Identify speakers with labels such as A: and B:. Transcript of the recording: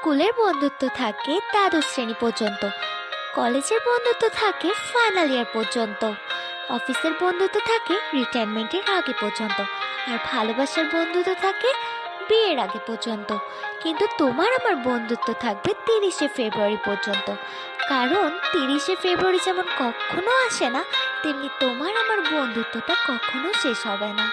A: স্কুলের বন্ধুত্ব থাকে দ্বাদশ শ্রেণি পর্যন্ত, কলেজের বন্ধুত্ব থাকে ফাইনাল ইয়ার পর্যন্ত, অফিসের বন্ধুত্ব থাকে রিটায়ারমেন্টের আগে পর্যন্ত, আর ভালোবাসার বন্ধুত্ব থাকে বিয়ের আগে পর্যন্ত। কিন্তু তোমার আমার বন্ধুত্ব থাকবে তিরিশে ফেব্রুয়ারি পর্যন্ত। কারণ তিরিশে ফেব্রুয়ারি যেমন কখনো আসে না, তেমনি তোমার আমার বন্ধুত্বটা কখনো শেষ হবে না।